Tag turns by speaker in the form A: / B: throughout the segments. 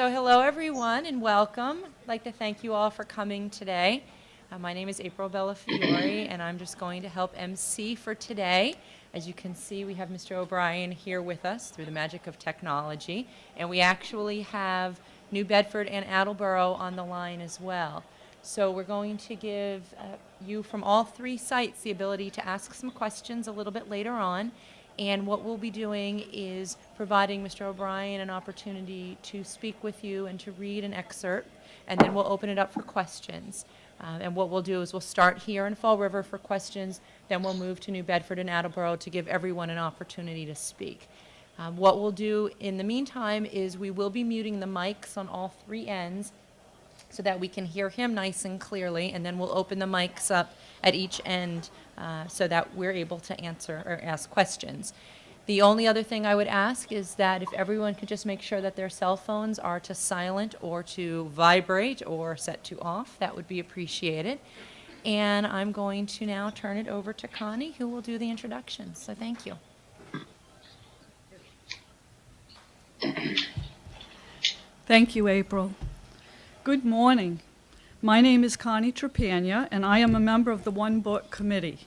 A: So hello everyone and welcome. I'd like to thank you all for coming today. Uh, my name is April Bellafiore and I'm just going to help MC for today. As you can see, we have Mr. O'Brien here with us through the magic of technology. And we actually have New Bedford and Attleboro on the line as well. So we're going to give uh, you from all three sites the ability to ask some questions a little bit later on. And what we'll be doing is providing Mr. O'Brien an opportunity to speak with you and to read an excerpt, and then we'll open it up for questions. Uh, and what we'll do is we'll start here in Fall River for questions, then we'll move to New Bedford and Attleboro to give everyone an opportunity to speak. Um, what we'll do in the meantime is we will be muting the mics on all three ends so that we can hear him nice and clearly, and then we'll open the mics up at each end uh, so that we're able to answer or ask questions. The only other thing I would ask is that if everyone could just make sure that their cell phones are to silent or to vibrate or set to off, that would be appreciated. And I'm going to now turn it over to Connie, who will do the introduction. So thank you.
B: Thank you, April. Good morning. My name is Connie Trepagna, and I am a member of the One Book Committee.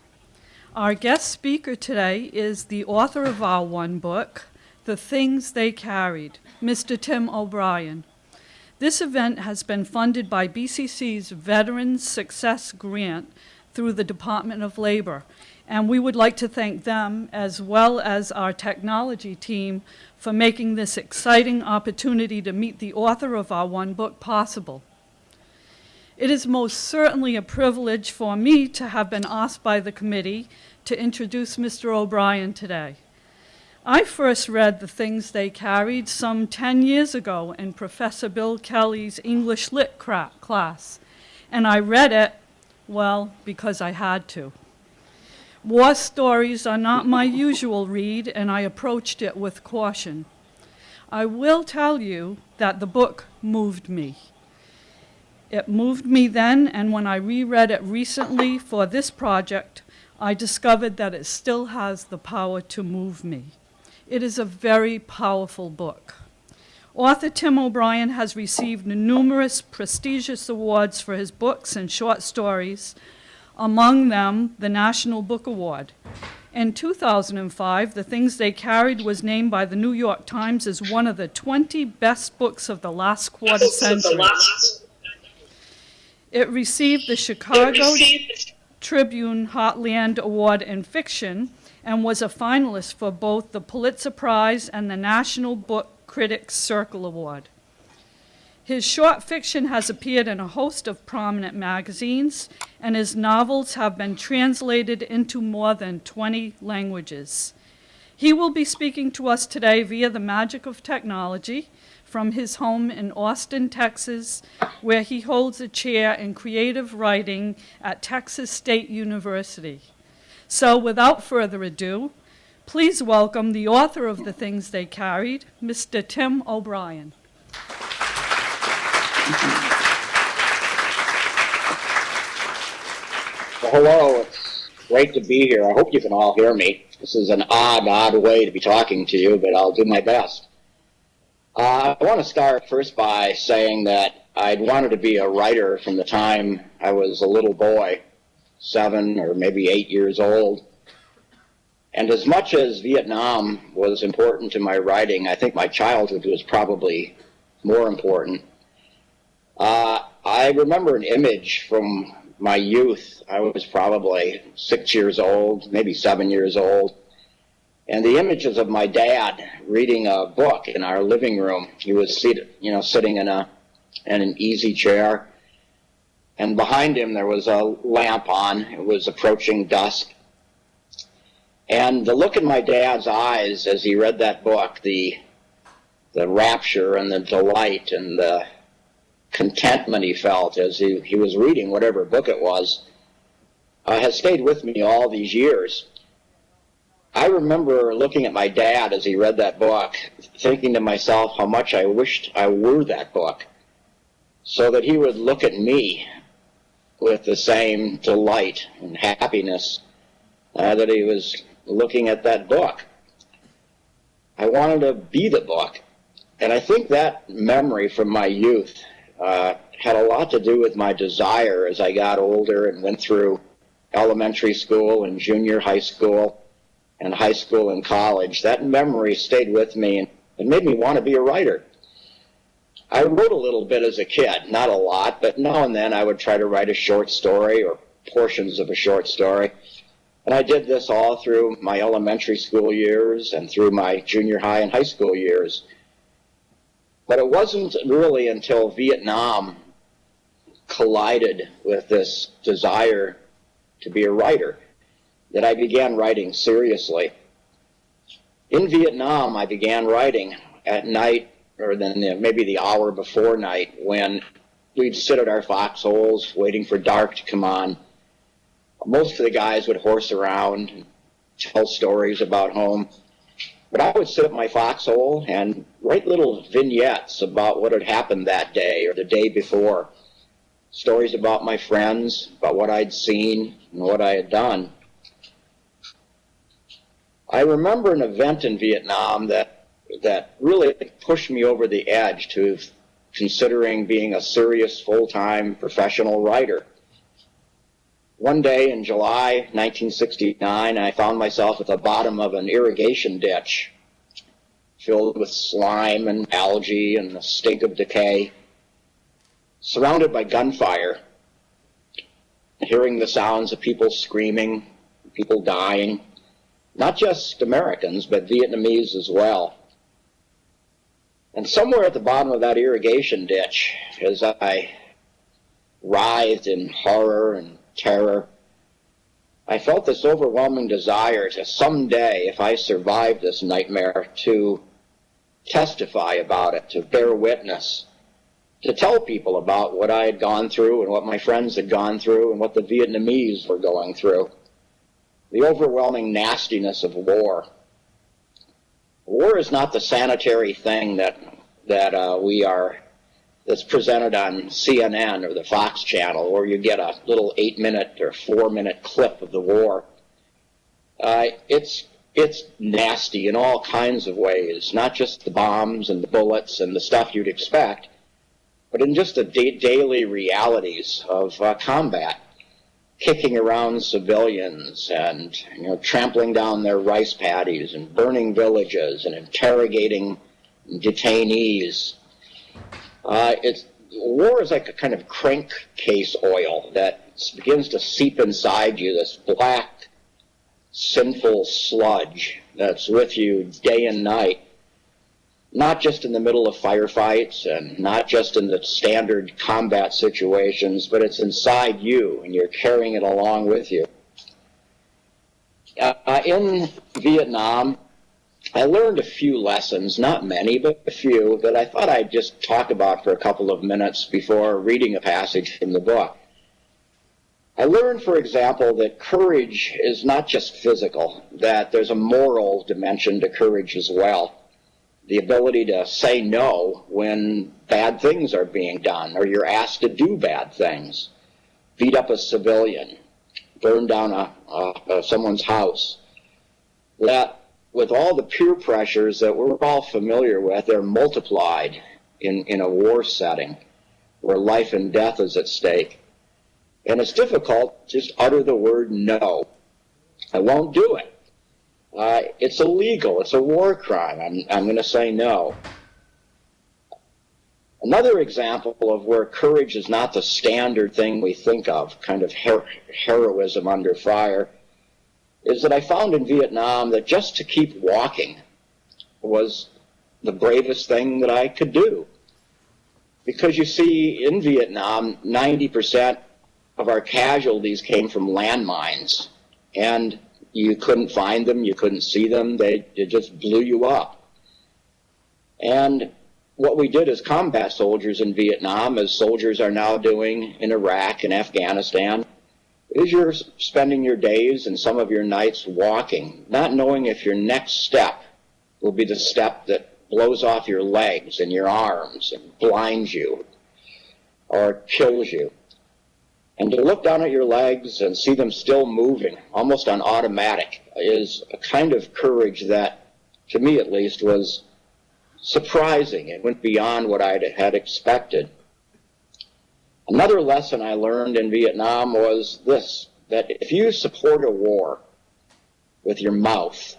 B: Our guest speaker today is the author of our one book, The Things They Carried, Mr. Tim O'Brien. This event has been funded by BCC's Veterans Success Grant through the Department of Labor, and we would like to thank them as well as our technology team for making this exciting opportunity to meet the author of our one book possible. It is most certainly a privilege for me to have been asked by the committee to introduce Mr. O'Brien today. I first read The Things They Carried some 10 years ago in Professor Bill Kelly's English Lit class, and I read it, well, because I had to. War stories are not my usual read, and I approached it with caution. I will tell you that the book moved me. It moved me then, and when I reread it recently for this project, I discovered that it still has the power to move me. It is a very powerful book. Author Tim O'Brien has received numerous prestigious awards for his books and short stories, among them the National Book Award. In 2005, The Things They Carried was named by the New York Times as one of the 20 best books of the last quarter century. It received the Chicago Tribune Heartland Award in Fiction and was a finalist for both the Pulitzer Prize and the National Book Critics Circle Award. His short fiction has appeared in a host of prominent magazines, and his novels have been translated into more than 20 languages. He will be speaking to us today via the magic of technology, from his home in Austin, Texas, where he holds a chair in creative writing at Texas State University. So without further ado, please welcome the author of The Things They Carried, Mr. Tim O'Brien.
C: Well, hello, it's great to be here. I hope you can all hear me. This is an odd, odd way to be talking to you, but I'll do my best. Uh, I want to start first by saying that I'd wanted to be a writer from the time I was a little boy, seven or maybe eight years old. And as much as Vietnam was important to my writing, I think my childhood was probably more important. Uh, I remember an image from my youth. I was probably six years old, maybe seven years old. And the images of my dad reading a book in our living room. He was seated, you know, sitting in a in an easy chair. And behind him there was a lamp on. It was approaching dusk. And the look in my dad's eyes as he read that book, the the rapture and the delight and the contentment he felt as he, he was reading whatever book it was, uh, has stayed with me all these years. I remember looking at my dad as he read that book, thinking to myself how much I wished I were that book, so that he would look at me with the same delight and happiness uh, that he was looking at that book. I wanted to be the book. and I think that memory from my youth uh, had a lot to do with my desire as I got older and went through elementary school and junior high school and high school and college. That memory stayed with me and it made me want to be a writer. I wrote a little bit as a kid, not a lot, but now and then I would try to write a short story or portions of a short story. And I did this all through my elementary school years and through my junior high and high school years. But it wasn't really until Vietnam collided with this desire to be a writer that I began writing seriously. In Vietnam, I began writing at night or then the, maybe the hour before night when we'd sit at our foxholes waiting for dark to come on. Most of the guys would horse around and tell stories about home. But I would sit at my foxhole and write little vignettes about what had happened that day or the day before. Stories about my friends, about what I'd seen and what I had done. I remember an event in Vietnam that that really pushed me over the edge to considering being a serious full-time professional writer. One day in July 1969, I found myself at the bottom of an irrigation ditch filled with slime and algae and the stink of decay, surrounded by gunfire, hearing the sounds of people screaming, people dying, not just Americans, but Vietnamese as well. And somewhere at the bottom of that irrigation ditch, as I writhed in horror and terror, I felt this overwhelming desire to someday, if I survived this nightmare, to testify about it, to bear witness, to tell people about what I had gone through and what my friends had gone through and what the Vietnamese were going through. The overwhelming nastiness of war. War is not the sanitary thing that that uh, we are that's presented on CNN or the Fox channel, where you get a little eight-minute or four-minute clip of the war. Uh, it's it's nasty in all kinds of ways, not just the bombs and the bullets and the stuff you'd expect, but in just the da daily realities of uh, combat kicking around civilians and you know trampling down their rice paddies and burning villages and interrogating detainees. Uh, it's war is like a kind of crankcase oil that begins to seep inside you. This black, sinful sludge that's with you day and night. Not just in the middle of firefights and not just in the standard combat situations, but it's inside you and you're carrying it along with you. Uh, in Vietnam, I learned a few lessons, not many, but a few, that I thought I'd just talk about for a couple of minutes before reading a passage from the book. I learned, for example, that courage is not just physical, that there's a moral dimension to courage as well the ability to say no when bad things are being done or you're asked to do bad things. Beat up a civilian, burn down a, a, a someone's house. That with all the peer pressures that we're all familiar with, they're multiplied in, in a war setting where life and death is at stake. And it's difficult to just utter the word no. I won't do it. Uh, it's illegal. It's a war crime. I'm, I'm going to say no. Another example of where courage is not the standard thing we think of, kind of her heroism under fire, is that I found in Vietnam that just to keep walking was the bravest thing that I could do. Because you see, in Vietnam, 90% of our casualties came from landmines. And you couldn't find them, you couldn't see them, they, they just blew you up. And what we did as combat soldiers in Vietnam, as soldiers are now doing in Iraq and Afghanistan, is you're spending your days and some of your nights walking, not knowing if your next step will be the step that blows off your legs and your arms and blinds you or kills you. And to look down at your legs and see them still moving, almost on automatic, is a kind of courage that, to me at least, was surprising. It went beyond what I had expected. Another lesson I learned in Vietnam was this, that if you support a war with your mouth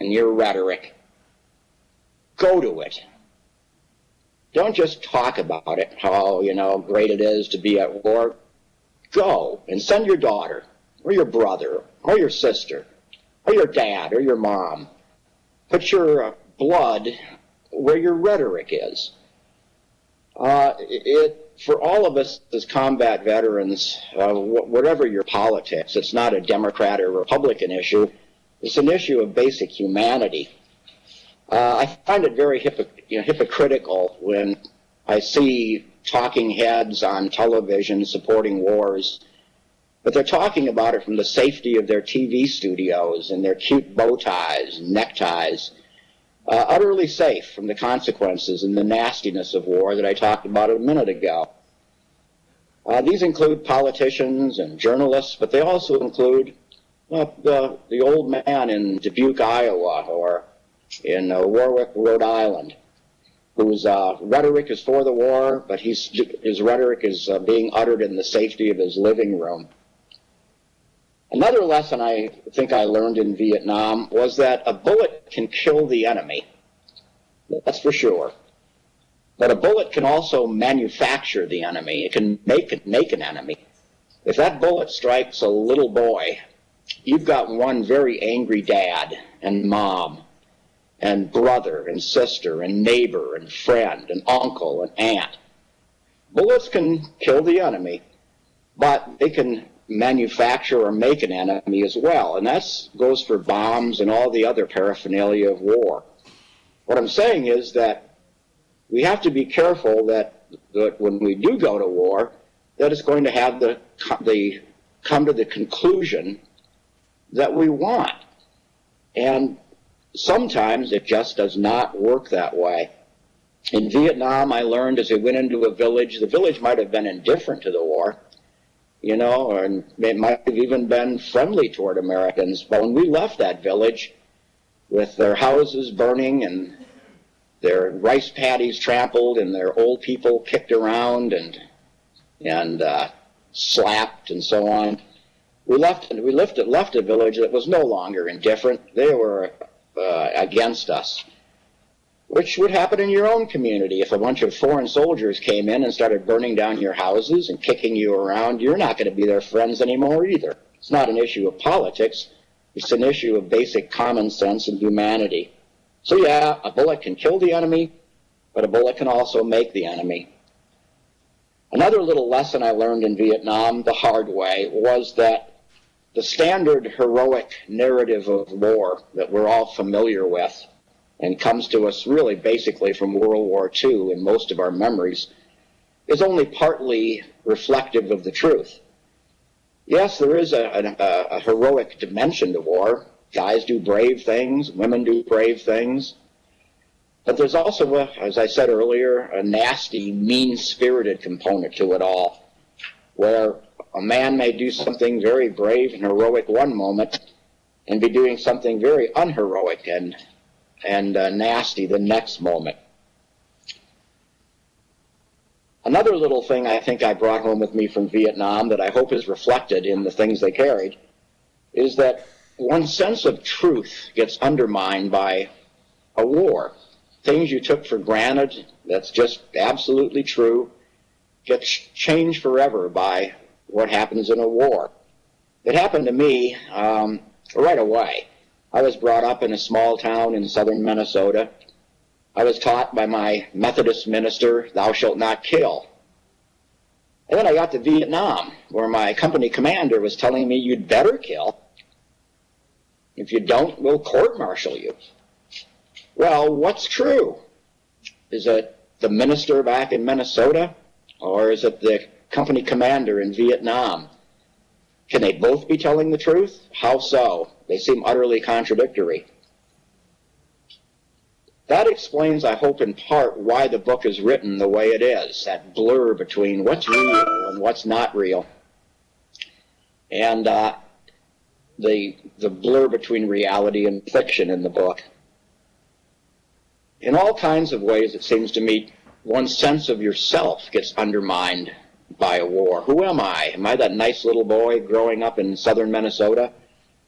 C: and your rhetoric, go to it. Don't just talk about it, how, you know, great it is to be at war. Go and send your daughter or your brother or your sister or your dad or your mom. Put your uh, blood where your rhetoric is. Uh, it, for all of us as combat veterans, uh, wh whatever your politics, it's not a Democrat or Republican issue. It's an issue of basic humanity. Uh, I find it very you know, hypocritical when I see talking heads on television supporting wars, but they're talking about it from the safety of their TV studios and their cute bow ties and neckties, uh, utterly safe from the consequences and the nastiness of war that I talked about a minute ago. Uh, these include politicians and journalists, but they also include uh, the, the old man in Dubuque, Iowa, or in uh, Warwick, Rhode Island, whose uh, rhetoric is for the war, but he's, his rhetoric is uh, being uttered in the safety of his living room. Another lesson I think I learned in Vietnam was that a bullet can kill the enemy. That's for sure. But a bullet can also manufacture the enemy. It can make, make an enemy. If that bullet strikes a little boy, you've got one very angry dad and mom and brother and sister and neighbor and friend and uncle and aunt. Bullets can kill the enemy, but they can manufacture or make an enemy as well. And that goes for bombs and all the other paraphernalia of war. What I'm saying is that we have to be careful that, that when we do go to war, that it's going to have the, the come to the conclusion that we want. And sometimes it just does not work that way. In Vietnam, I learned as we went into a village, the village might have been indifferent to the war, you know, and it might have even been friendly toward Americans. But when we left that village with their houses burning and their rice paddies trampled and their old people kicked around and and uh, slapped and so on, we left we left, it left a village that was no longer indifferent. They were uh, against us which would happen in your own community. If a bunch of foreign soldiers came in and started burning down your houses and kicking you around, you're not going to be their friends anymore either. It's not an issue of politics. It's an issue of basic common sense and humanity. So yeah, a bullet can kill the enemy, but a bullet can also make the enemy. Another little lesson I learned in Vietnam the hard way was that the standard heroic narrative of war that we're all familiar with and comes to us really basically from World War II in most of our memories, is only partly reflective of the truth. Yes, there is a, a, a, heroic dimension to war. Guys do brave things, women do brave things. But there's also, a, as I said earlier, a nasty, mean-spirited component to it all, where a man may do something very brave and heroic one moment and be doing something very unheroic and and uh, nasty the next moment. Another little thing I think I brought home with me from Vietnam that I hope is reflected in the things they carried is that one sense of truth gets undermined by a war. Things you took for granted, that's just absolutely true, gets changed forever by what happens in a war. It happened to me um, right away. I was brought up in a small town in southern Minnesota. I was taught by my Methodist minister, thou shalt not kill. And then I got to Vietnam, where my company commander was telling me, you'd better kill. If you don't, we'll court-martial you. Well, what's true? Is it the minister back in Minnesota? Or is it the company commander in Vietnam? Can they both be telling the truth? How so? They seem utterly contradictory. That explains, I hope in part, why the book is written the way it is, that blur between what's real and what's not real. And uh, the, the blur between reality and fiction in the book. in all kinds of ways, it seems to me, one's sense of yourself gets undermined by a war. Who am I? Am I that nice little boy growing up in southern Minnesota?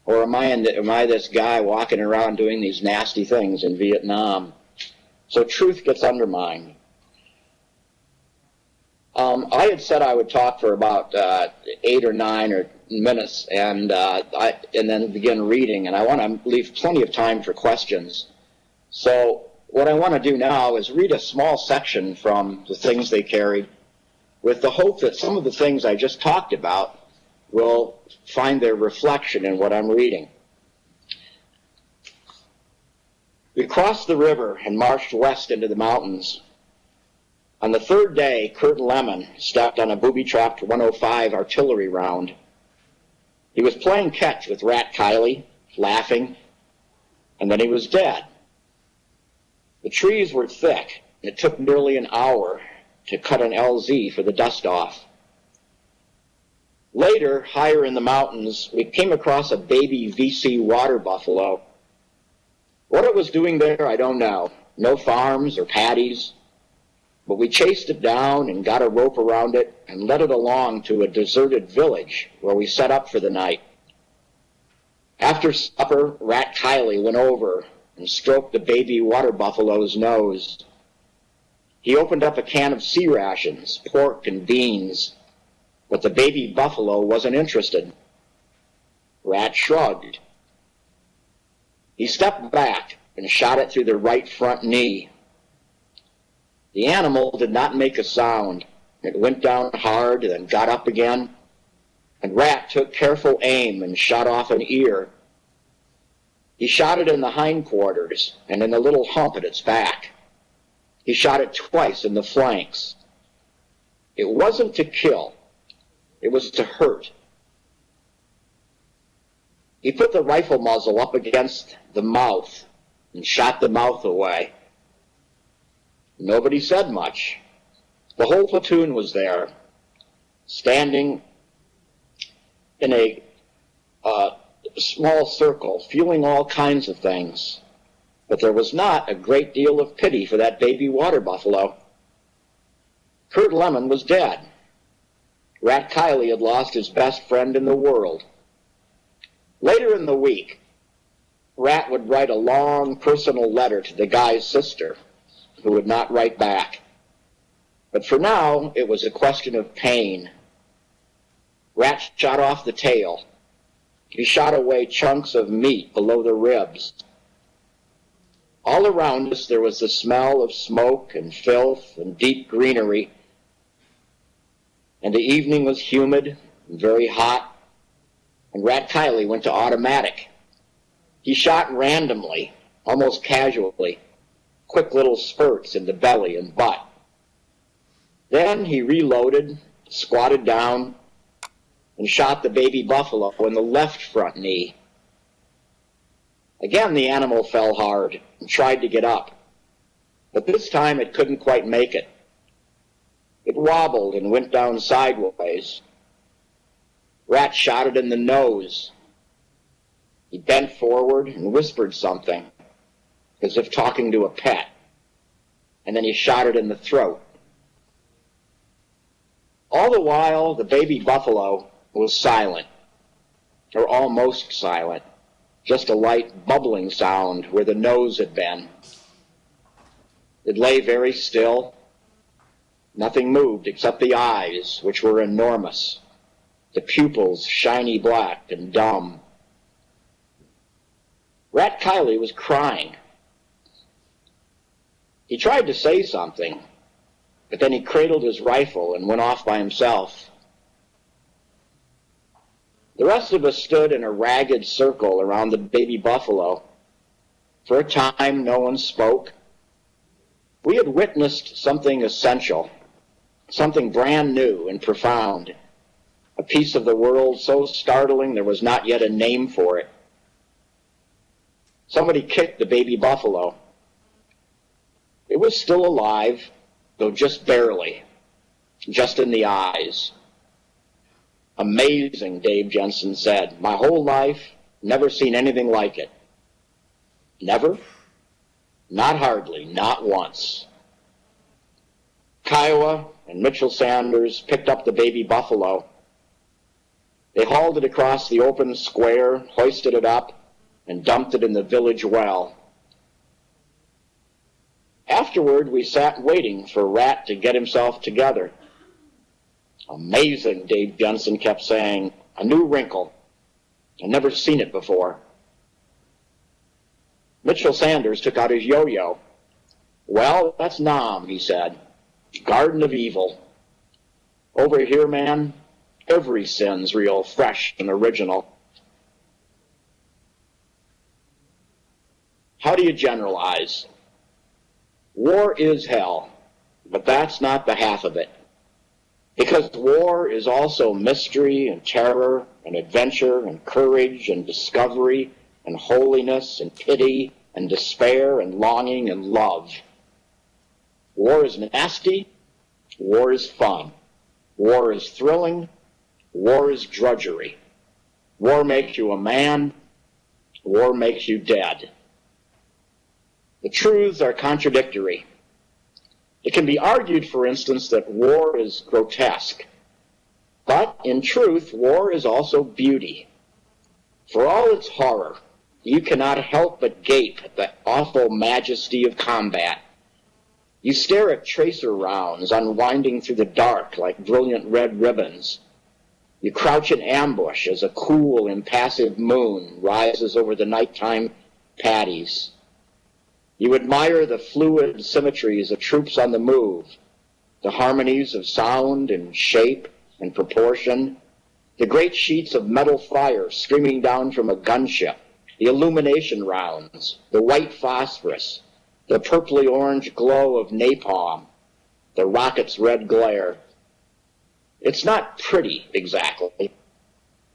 C: Or am I, in the, am I this guy walking around doing these nasty things in Vietnam? So truth gets undermined. Um, I had said I would talk for about uh, eight or nine or minutes, and uh, I, and then begin reading. And I want to leave plenty of time for questions. So what I want to do now is read a small section from the things they carried, with the hope that some of the things I just talked about will find their reflection in what I'm reading. We crossed the river and marched west into the mountains. On the third day, Curt Lemon stepped on a booby-trapped 105 artillery round. He was playing catch with Rat Kiley, laughing, and then he was dead. The trees were thick, and it took nearly an hour to cut an LZ for the dust off. Later, higher in the mountains, we came across a baby VC water buffalo. What it was doing there, I don't know. No farms or paddies. But we chased it down and got a rope around it and led it along to a deserted village where we set up for the night. After supper, Rat Kiley went over and stroked the baby water buffalo's nose. He opened up a can of C rations, pork and beans, but the baby buffalo wasn't interested. Rat shrugged. He stepped back and shot it through the right front knee. The animal did not make a sound. It went down hard and then got up again. And Rat took careful aim and shot off an ear. He shot it in the hindquarters and in the little hump at its back. He shot it twice in the flanks. It wasn't to kill. It was to hurt. He put the rifle muzzle up against the mouth and shot the mouth away. Nobody said much. The whole platoon was there, standing in a uh, small circle, feeling all kinds of things. But there was not a great deal of pity for that baby water buffalo. Curt Lemon was dead. Rat Kiley had lost his best friend in the world. Later in the week, Rat would write a long personal letter to the guy's sister, who would not write back. But for now, it was a question of pain. Rat shot off the tail. He shot away chunks of meat below the ribs. All around us there was the smell of smoke and filth and deep greenery, and the evening was humid and very hot, and Rat Kiley went to automatic. He shot randomly, almost casually, quick little spurts in the belly and butt. Then he reloaded, squatted down, and shot the baby buffalo in the left front knee. Again, the animal fell hard and tried to get up, but this time it couldn't quite make it. It wobbled and went down sideways. Rat shot it in the nose. He bent forward and whispered something, as if talking to a pet, and then he shot it in the throat. All the while, the baby buffalo was silent, or almost silent, just a light bubbling sound where the nose had been. It lay very still. Nothing moved except the eyes, which were enormous, the pupils shiny black and dumb. Rat Kiley was crying. He tried to say something, but then he cradled his rifle and went off by himself. The rest of us stood in a ragged circle around the baby buffalo. For a time, no one spoke. We had witnessed something essential, something brand new and profound, a piece of the world so startling there was not yet a name for it. Somebody kicked the baby buffalo. It was still alive, though just barely, just in the eyes. Amazing, Dave Jensen said. My whole life, never seen anything like it. Never? Not hardly, not once. Kiowa and Mitchell Sanders picked up the baby buffalo. They hauled it across the open square, hoisted it up, and dumped it in the village well. Afterward, we sat waiting for Rat to get himself together. Amazing, Dave Jensen kept saying. A new wrinkle. I'd never seen it before. Mitchell Sanders took out his yo-yo. Well, that's Nam, he said. Garden of Evil. Over here, man, every sin's real fresh and original. How do you generalize? War is hell, but that's not the half of it. Because war is also mystery and terror and adventure and courage and discovery and holiness and pity and despair and longing and love. War is nasty. War is fun. War is thrilling. War is drudgery. War makes you a man. War makes you dead. The truths are contradictory. It can be argued, for instance, that war is grotesque. But in truth, war is also beauty. For all its horror, you cannot help but gape at the awful majesty of combat. You stare at tracer rounds unwinding through the dark like brilliant red ribbons. You crouch in ambush as a cool, impassive moon rises over the nighttime paddies. You admire the fluid symmetries of troops on the move, the harmonies of sound and shape and proportion, the great sheets of metal fire streaming down from a gunship, the illumination rounds, the white phosphorus, the purply orange glow of napalm, the rocket's red glare. It's not pretty exactly.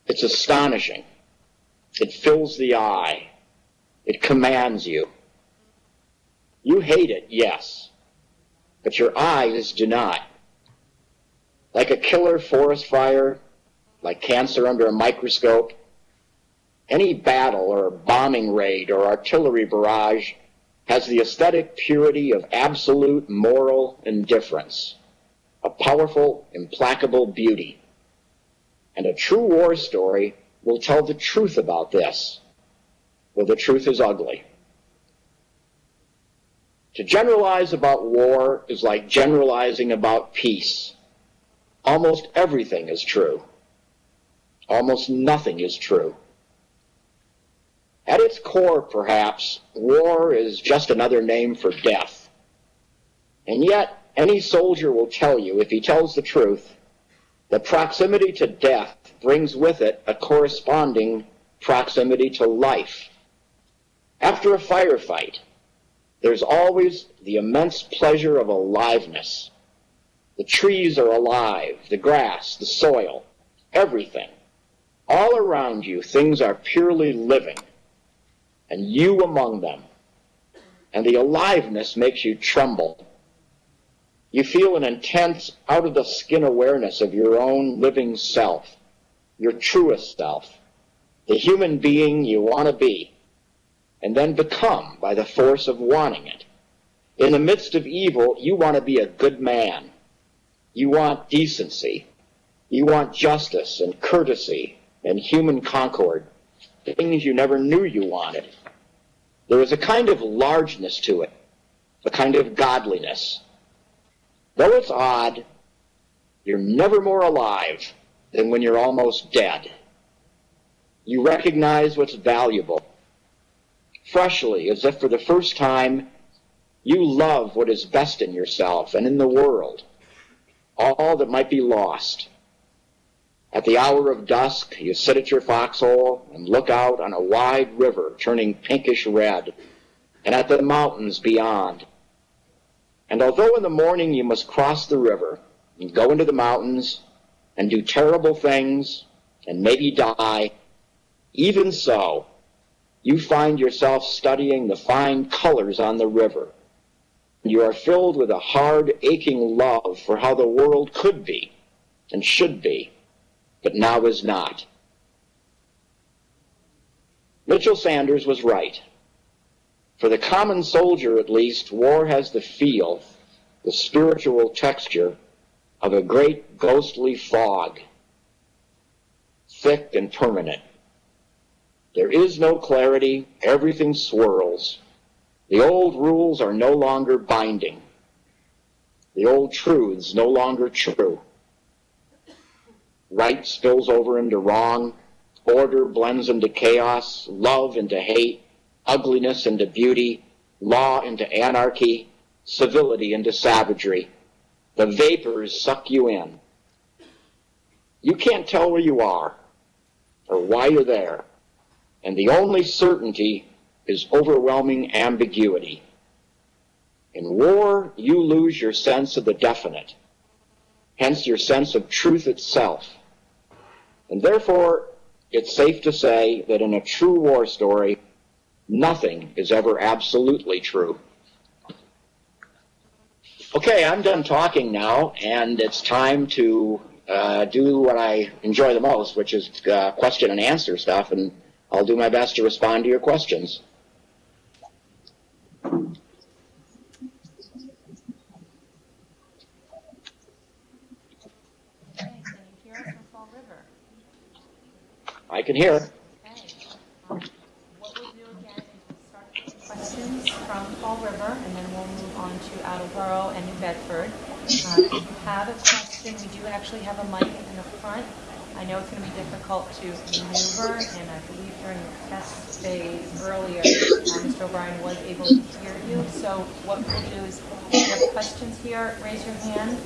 C: It's astonishing. It fills the eye. It commands you. You hate it, yes, but your eyes do not. Like a killer forest fire, like cancer under a microscope, any battle or bombing raid or artillery barrage has the aesthetic purity of absolute moral indifference, a powerful, implacable beauty. And a true war story will tell the truth about this, though the truth is ugly. To generalize about war is like generalizing about peace. Almost everything is true. Almost nothing is true. At its core, perhaps, war is just another name for death. And yet, any soldier will tell you, if he tells the truth, that proximity to death brings with it a corresponding proximity to life. After a firefight, there's always the immense pleasure of aliveness. The trees are alive, the grass, the soil, everything. All around you, things are purely living, and you among them. And the aliveness makes you tremble. You feel an intense, out of the skin awareness of your own living self, your truest self, the human being you want to be and then become by the force of wanting it. In the midst of evil, you want to be a good man. You want decency. You want justice and courtesy and human concord, things you never knew you wanted. There is a kind of largeness to it, a kind of godliness. Though it's odd, you're never more alive than when you're almost dead. You recognize what's valuable freshly, as if for the first time you love what is best in yourself and in the world, all that might be lost. At the hour of dusk, you sit at your foxhole and look out on a wide river turning pinkish red, and at the mountains beyond. And although in the morning you must cross the river and go into the mountains and do terrible things and maybe die, even so, you find yourself studying the fine colors on the river. You are filled with a hard, aching love for how the world could be and should be, but now is not. Mitchell Sanders was right. For the common soldier, at least, war has the feel, the spiritual texture of a great ghostly fog, thick and permanent. There is no clarity, everything swirls. The old rules are no longer binding. The old truths no longer true. Right spills over into wrong, order blends into chaos, love into hate, ugliness into beauty, law into anarchy, civility into savagery. The vapors suck you in. You can't tell where you are or why you're there, and the only certainty is overwhelming ambiguity. In war, you lose your sense of the definite, hence your sense of truth itself. And therefore, it's safe to say that in a true war story, nothing is ever absolutely true. Okay, I'm done talking now, and it's time to uh, do what I enjoy the most, which is uh, question and answer stuff, and I'll do my best to respond to your questions.
A: Okay, can you hear us from Fall River?
C: I can hear.
A: Questions from Fall River, and then we'll move on to Attleboro and New Bedford. Uh, If you have a question, we do actually have a mic in the front. I know it's going to be difficult to maneuver, and I believe during the test phase earlier, uh, Mr. O'Brien was able to hear you. So what we'll do is, if you have questions here, raise your hand.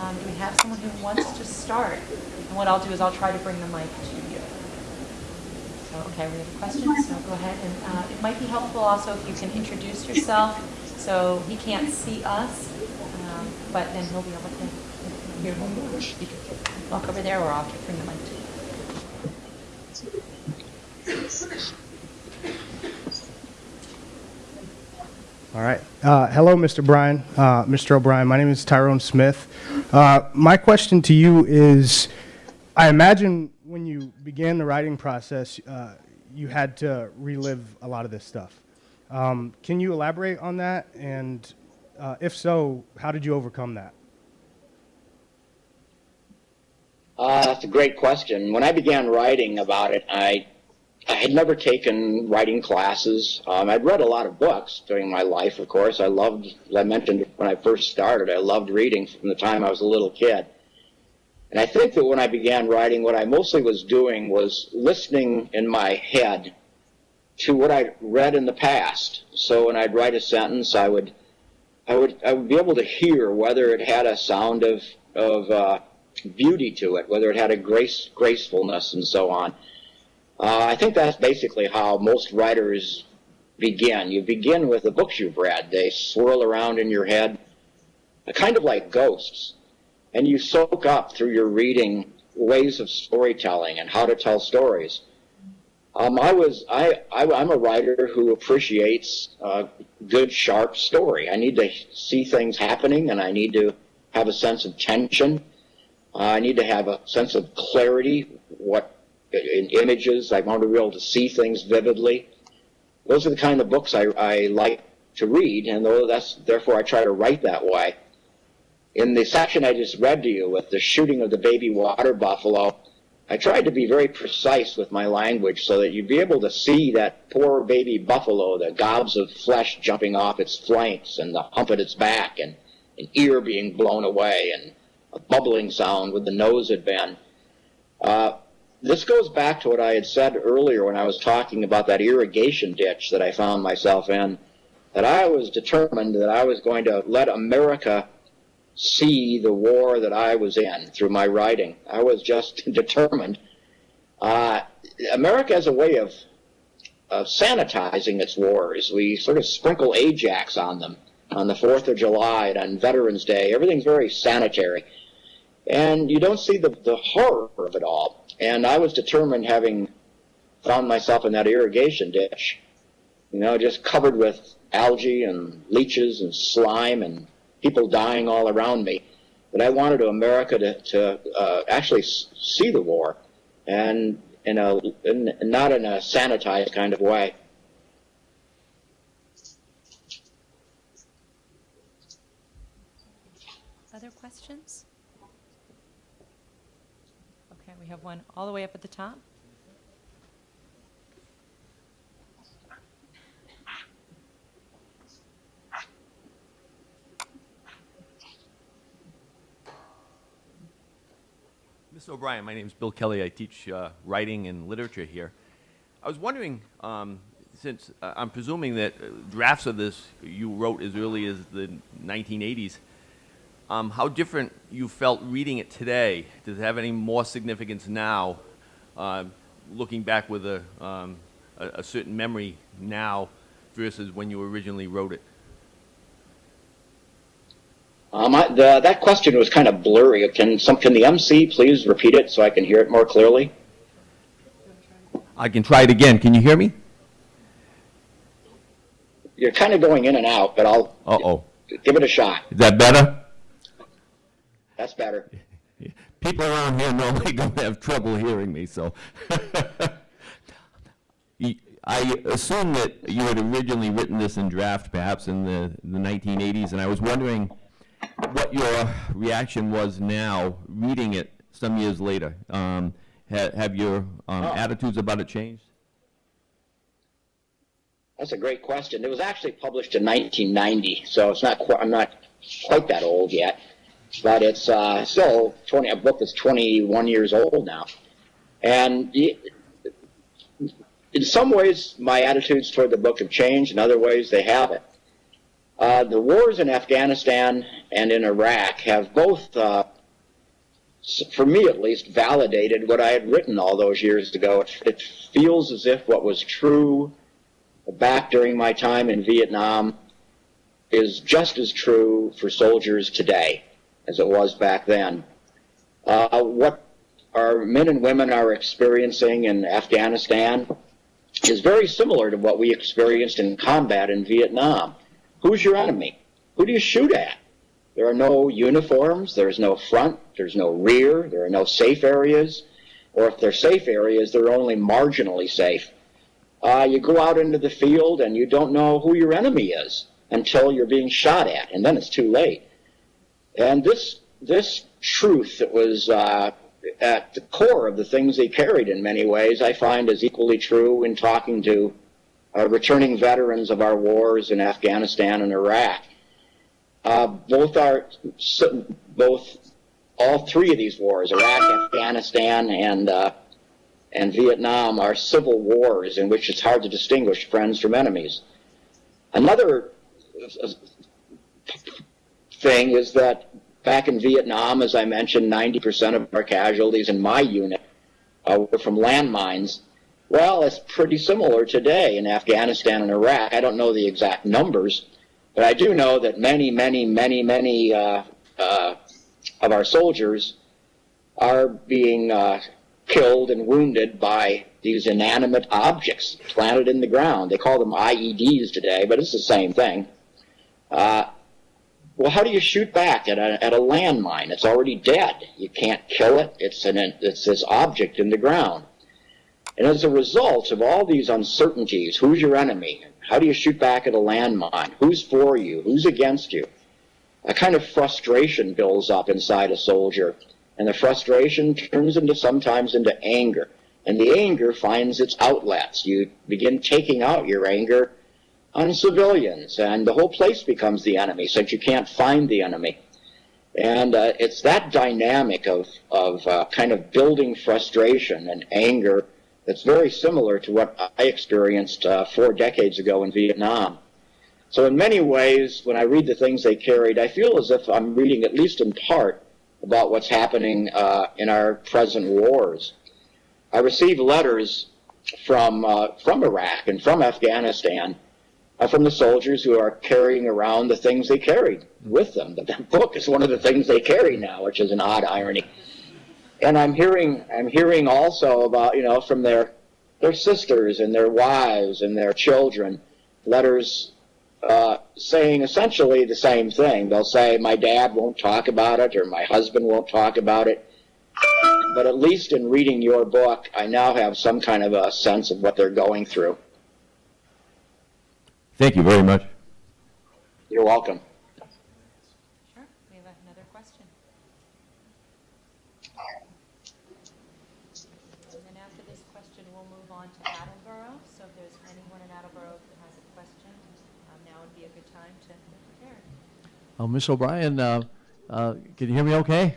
A: Um, Do we have someone who wants to start? And what I'll do is I'll try to bring the mic to you. Okay, we have a question, so go ahead. And uh, it might be helpful also if you can introduce yourself, so he can't see us, um, but then he'll be able to hear you can Walk over there, or I'll bring the mic to.
D: All right. Uh, hello, Mr. Bryan, uh, Mr. O'Brien. My name is Tyrone Smith. Uh, my question to you is, I imagine began the writing process, uh, you had to relive a lot of this stuff. Um, can you elaborate on that? And uh, if so, how did you overcome that?
C: Uh, that's a great question. When I began writing about it, I I had never taken writing classes. Um, I'd read a lot of books during my life, of course. I loved, as I mentioned when I first started, I loved reading from the time I was a little kid. And I think that when I began writing, what I mostly was doing was listening in my head to what I'd read in the past. So when I'd write a sentence, I would, I would, I would be able to hear whether it had a sound of, of uh, beauty to it, whether it had a grace, gracefulness, and so on. Uh, I think that's basically how most writers begin. You begin with the books you've read. They swirl around in your head, kind of like ghosts. And you soak up through your reading ways of storytelling and how to tell stories. Um, I was I, I I'm a writer who appreciates uh, good sharp story. I need to see things happening, and I need to have a sense of tension. Uh, I need to have a sense of clarity. What in images. I want to be able to see things vividly. Those are the kind of books I, I like to read, and that's therefore I try to write that way. In the section I just read to you with the shooting of the baby water buffalo, I tried to be very precise with my language so that you'd be able to see that poor baby buffalo, the gobs of flesh jumping off its flanks and the hump at its back and an ear being blown away and a bubbling sound where the nose had been. Uh, this goes back to what I had said earlier when I was talking about that irrigation ditch that I found myself in, that I was determined that I was going to let America see the war that I was in through my writing. I was just determined. Uh, America has a way of, of sanitizing its wars. We sort of sprinkle Ajax on them on the 4th of July and on Veterans Day. Everything's very sanitary. And you don't see the, the horror of it all. And I was determined, having found myself in that irrigation ditch, you know, just covered with algae and leeches and slime and people dying all around me, but I wanted America to, to uh, actually see the war, and in a in, not in a sanitized kind of way.
A: Other questions? Okay, we have one all the way up at the top.
E: O'Brien, my name is Bill Kelly. I teach uh, writing and literature here. I was wondering, um, since uh, I'm presuming that uh, drafts of this you wrote as early as the 1980s, um, how different you felt reading it today. Does it have any more significance now, uh, looking back with a, um, a, a certain memory now versus when you originally wrote it?
C: Um, the, that question was kind of blurry. Can some can the MC please repeat it so I can hear it more clearly?
E: I can try it again. Can you hear me?
C: You're kind of going in and out, but I'll
E: Uh-oh.
C: give it a shot.
E: Is that better?
C: That's better.
E: People around here normally don't have trouble hearing me, so. I assume that you had originally written this in draft, perhaps in the, the 1980s, and I was wondering what your reaction was now, reading it some years later. Um, ha- have your um,
C: Oh.
E: attitudes about it changed?
C: That's a great question. It was actually published in 1990, so it's not I'm not quite that old yet, but it's uh, still 20 a book that's 21 years old now, and in some ways my attitudes toward the book have changed. In other ways, they haven't. Uh, the wars in Afghanistan and in Iraq have both, uh, for me at least, validated what I had written all those years ago. It, it feels as if what was true back during my time in Vietnam is just as true for soldiers today as it was back then. Uh, what our men and women are experiencing in Afghanistan is very similar to what we experienced in combat in Vietnam. Who's your enemy? Who do you shoot at? There are no uniforms, there's no front, there's no rear, there are no safe areas, or if they're safe areas, they're only marginally safe uh, you go out into the field and you don't know who your enemy is until you're being shot at, and then it's too late. And this this truth that was uh, at the core of the things they carried in many ways, I find is equally true in talking to uh, returning veterans of our wars in Afghanistan and Iraq. Uh, both are both all three of these wars, Iraq, Afghanistan, and uh, and Vietnam are civil wars in which it's hard to distinguish friends from enemies. Another uh, thing is that back in Vietnam, as I mentioned, 90% of our casualties in my unit uh, were from landmines. Well, it's pretty similar today in Afghanistan and Iraq. I don't know the exact numbers, but I do know that many, many, many, many uh, uh, of our soldiers are being uh, killed and wounded by these inanimate objects planted in the ground. They call them IEDs today, but it's the same thing. Uh, well, how do you shoot back at a, at a landmine? It's already dead. You can't kill it. It's an it's this object in the ground. And as a result of all these uncertainties, who's your enemy? How do you shoot back at a landmine? Who's for you? Who's against you? A kind of frustration builds up inside a soldier and the frustration turns into sometimes into anger and the anger finds its outlets you begin taking out your anger on civilians and the whole place becomes the enemy since you can't find the enemy and uh, it's that dynamic of, of uh, kind of building frustration and anger that's very similar to what i experienced uh, four decades ago in vietnam so in many ways when i read the things they carried i feel as if i'm reading at least in part about what's happening uh, in our present wars. I receive letters from uh, from Iraq and from Afghanistan uh, from the soldiers who are carrying around the things they carried with them. The book is one of the things they carry now, which is an odd irony. And I'm hearing I'm hearing also about you know from their their sisters and their wives and their children letters uh, saying essentially the same thing. They'll say, my dad won't talk about it, or my husband won't talk about it. But at least in reading your book, I now have some kind of a sense of what they're going through.
E: Thank you very much.
C: You're welcome.
A: Sure. We have another question. on to Attleboro. So if there's anyone in Attleboro who has a question, um, now would be a good time to get prepared.
F: Oh, Ms. O'Brien, uh, uh, can you hear me okay?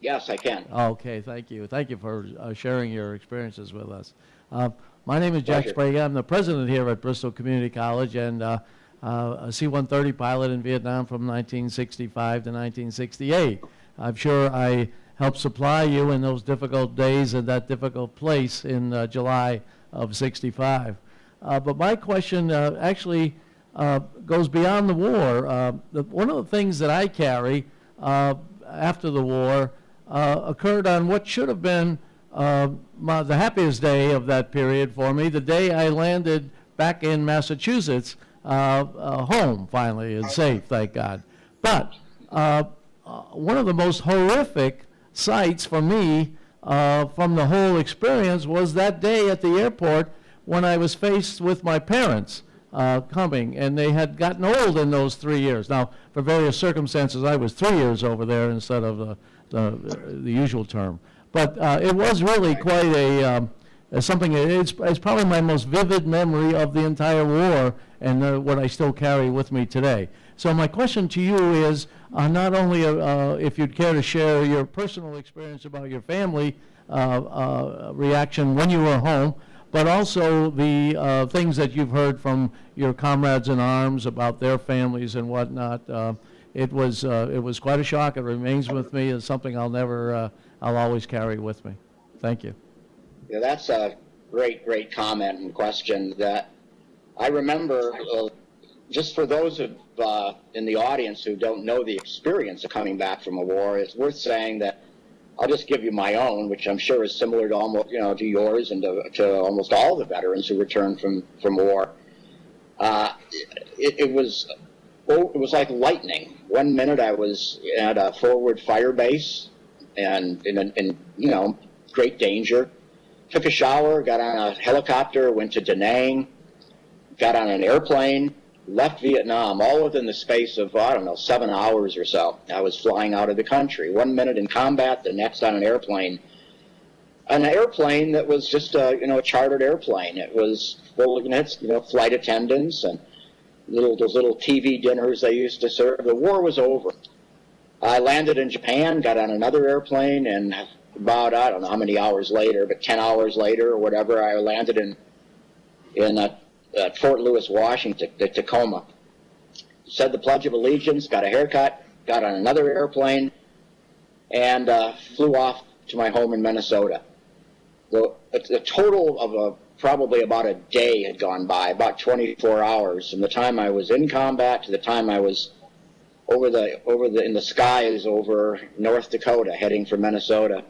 C: Yes, I can.
F: Okay, thank you. Thank you for uh, sharing your experiences with us. Uh, My name is Jack
C: Pleasure.
F: Sbrega. I'm the president here at Bristol Community College and uh, uh, a C-130 pilot in Vietnam from 1965 to 1968. I'm sure I helped supply you in those difficult days in that difficult place in uh, July of 65. Uh, But my question uh, actually uh, goes beyond the war. Uh, the- One of the things that I carry uh, after the war uh, occurred on what should have been uh, my, the happiest day of that period for me, the day I landed back in Massachusetts, home finally and safe, thank God. But one of the most horrific sights for me from the whole experience was that day at the airport when I was faced with my parents uh, coming, and they had gotten old in those three years. Now, for various circumstances, I was three years over there instead of the, the, the usual term. But uh, it was really quite a, um, something, it's, it's probably my most vivid memory of the entire war and uh, what I still carry with me today. So my question to you is, uh, not only uh, uh, if you'd care to share your personal experience about your family reaction when you were home, but also the uh, things that you've heard from your comrades in arms about their families and whatnot. Uh, It was, uh, it was quite a shock. It remains with me as something I'll never, uh, I'll always carry with me. Thank you.
C: Yeah, that's a great, great comment and question that I remember, uh, just for those of, uh, in the audience who don't know the experience of coming back from a war, it's worth saying that I'll just give you my own, which I'm sure is similar to almost, you know, to yours and to, to almost all the veterans who returned from, from war. Uh, it, it was, oh, it was like lightning. One minute I was at a forward fire base and in, in you know, great danger took a shower, got on a helicopter, went to Da Nang, got on an airplane, left Vietnam, all within the space of, I don't know, seven hours or so. I was flying out of the country. One minute in combat, the next on an airplane. An airplane that was just a, you know, a chartered airplane. It was full of, you know, flight attendants and little, those little TV dinners they used to serve. The war was over. I landed in Japan, got on another airplane, and about I don't know how many hours later, but ten hours later or whatever, I landed in in uh, uh, Fort Lewis, Washington, the Tacoma. Said the Pledge of Allegiance, got a haircut, got on another airplane, and uh, flew off to my home in Minnesota. The, the total of a probably about a day had gone by, about 24 hours, from the time I was in combat to the time I was over the over the in the skies over North Dakota, heading for Minnesota.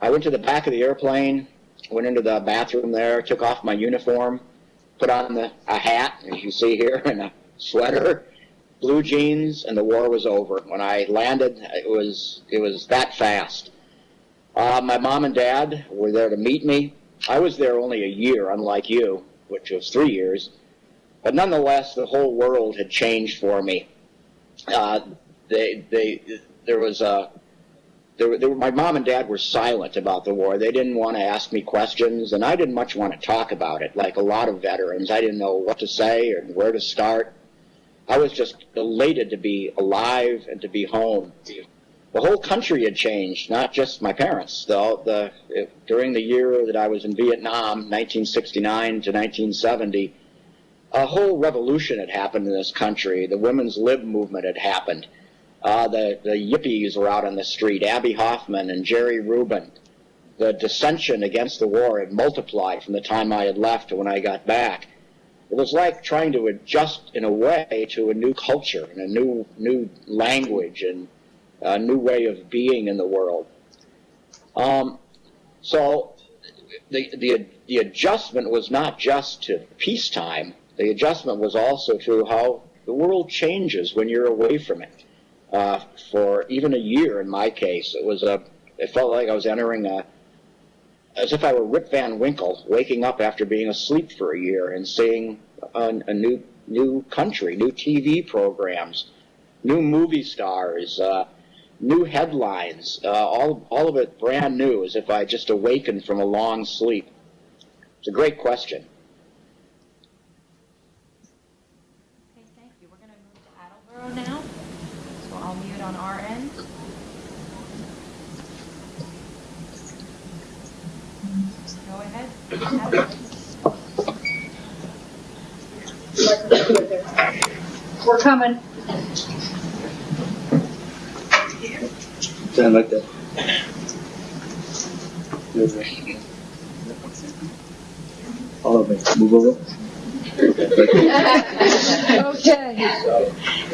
C: I went to the back of the airplane, went into the bathroom there, took off my uniform, put on the, a hat, as you see here, and a sweater, blue jeans, and the war was over. When I landed, it was it was that fast. Uh, my mom and dad were there to meet me. I was there only a year, unlike you, which was three years. But nonetheless, the whole world had changed for me. Uh, they, they, there was a, there, were- there, were- my mom and dad were silent about the war. They didn't want to ask me questions, and I didn't much want to talk about it. Like a lot of veterans, I didn't know what to say or where to start. I was just elated to be alive and to be home. The whole country had changed, not just my parents. Though the during the year that I was in Vietnam, 1969 to 1970, a whole revolution had happened in this country. The women's lib movement had happened. Uh, the, the yippies were out on the street, Abbie Hoffman and Jerry Rubin. The dissension against the war had multiplied from the time I had left to when I got back. It was like trying to adjust in a way to a new culture and a new, new language and a new way of being in the world. Um, so the, the, the adjustment was not just to peacetime, the adjustment was also to how the world changes when you're away from it. Uh, for even a year in my case, it was a, it felt like I was entering a, as if I were Rip Van Winkle, waking up after being asleep for a year and seeing a, a new, new country, new TV programs, new movie stars, uh, new headlines, uh, all, all of it brand new, as if I just awakened from a long sleep. It's a great question.
A: Okay, thank you. We're going to move to Attleboro now. So I'll mute on our end. Go ahead. Attleboro.
G: We're coming.
H: Stand like that. All of it. Move over.
G: Okay.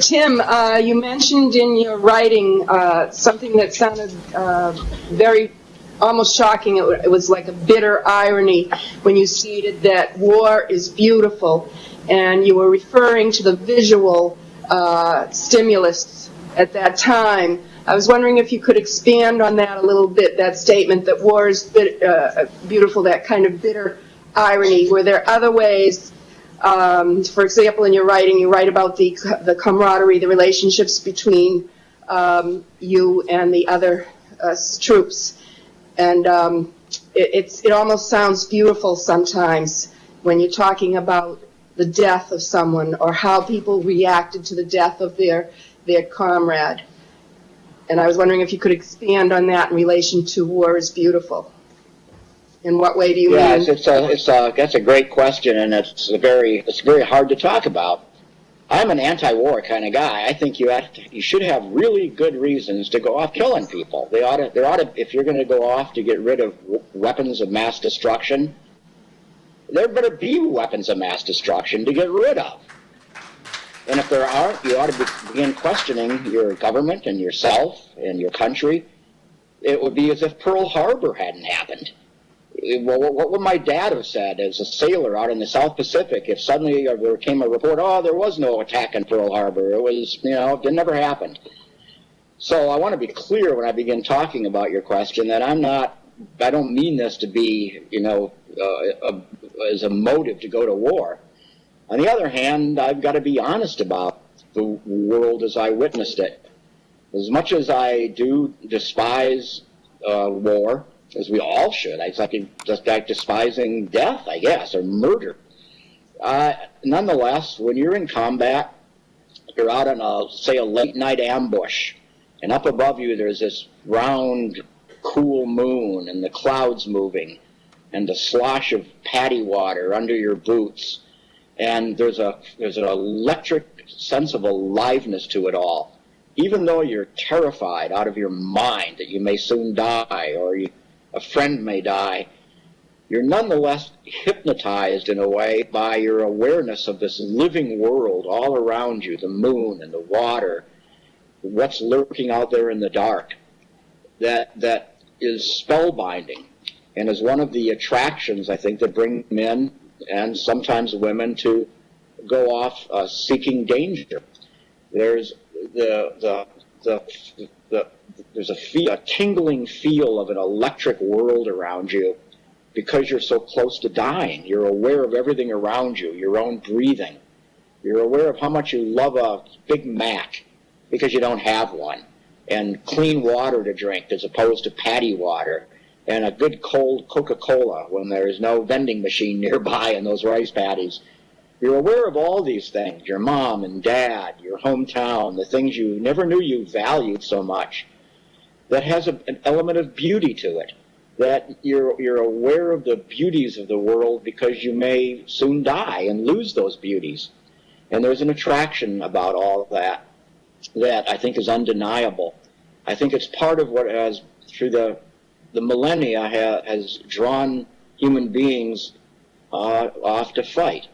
G: Tim, uh, you mentioned in your writing uh, something that sounded uh, very, almost shocking. It it was like a bitter irony when you stated that war is beautiful, and you were referring to the visual uh, stimulus at that time. I was wondering if you could expand on that a little bit, that statement that war is bit- uh, beautiful, that kind of bitter irony. Were there other ways um, for example, in your writing, you write about the, the camaraderie, the relationships between um, you and the other uh, troops. And um, it, it's, it almost sounds beautiful sometimes when you're talking about the death of someone or how people reacted to the death of their, their comrade. And I was wondering if you could expand on that in relation to War is Beautiful. In what way do you
C: Yeah,
G: mean?
C: it's, it's a, it's a, that's a great question, and it's a very, it's very hard to talk about. I'm an anti-war kind of guy. I think you have to, you should have really good reasons to go off killing people. They ought to, there ought to, if you're going to go off to get rid of weapons of mass destruction, there better be weapons of mass destruction to get rid of. And if there aren't, you ought to be, begin questioning your government and yourself and your country. It would be as if Pearl Harbor hadn't happened well, what would my dad have said as a sailor out in the South Pacific if suddenly there came a report, oh, there was no attack in Pearl Harbor. It was, you know, it never happened. So I want to be clear when I begin talking about your question that I'm not, I don't mean this to be, you know, uh, a, as a motive to go to war. On the other hand, I've got to be honest about the world as I witnessed it. As much as I do despise uh, war, as we all should. It's like just like despising death, I guess, or murder. Uh, nonetheless, when you're in combat, you're out on a say a late night ambush, and up above you there's this round, cool moon, and the clouds moving, and the slosh of paddy water under your boots, and there's a there's an electric sense of aliveness to it all. Even though you're terrified out of your mind that you may soon die, or you a friend may die, you're nonetheless hypnotized in a way by your awareness of this living world all around you the moon and the water, what's lurking out there in the dark. That, that is spellbinding and is one of the attractions, I think, that bring men and sometimes women to go off uh, seeking danger. There's the, the, the, the, there's a, feel, a tingling feel of an electric world around you because you're so close to dying. You're aware of everything around you, your own breathing. You're aware of how much you love a Big Mac because you don't have one, and clean water to drink as opposed to paddy water, and a good cold Coca-Cola when there's no vending machine nearby in those rice paddies. You're aware of all these things, your mom and dad, your hometown, the things you never knew you valued so much. That has a, an element of beauty to it. That you're, you're aware of the beauties of the world because you may soon die and lose those beauties. And there's an attraction about all that that I think is undeniable. I think it's part of what has, through the, the millennia, ha, has drawn human beings uh, off to fight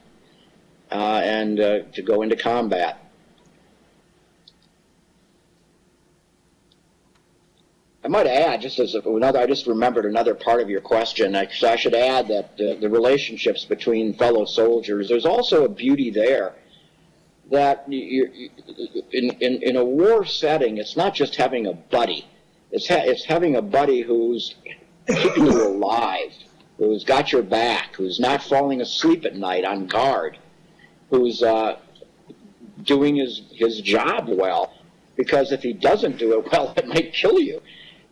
C: uh, and uh, to go into combat. I might add, just as another, I just remembered another part of your question. I, so I should add that the, the relationships between fellow soldiers, there's also a beauty there that you, in, in, in a war setting, it's not just having a buddy. It's, ha- it's having a buddy who's keeping you alive, who's got your back, who's not falling asleep at night on guard, who's uh, doing his, his job well. Because if he doesn't do it well, it might kill you.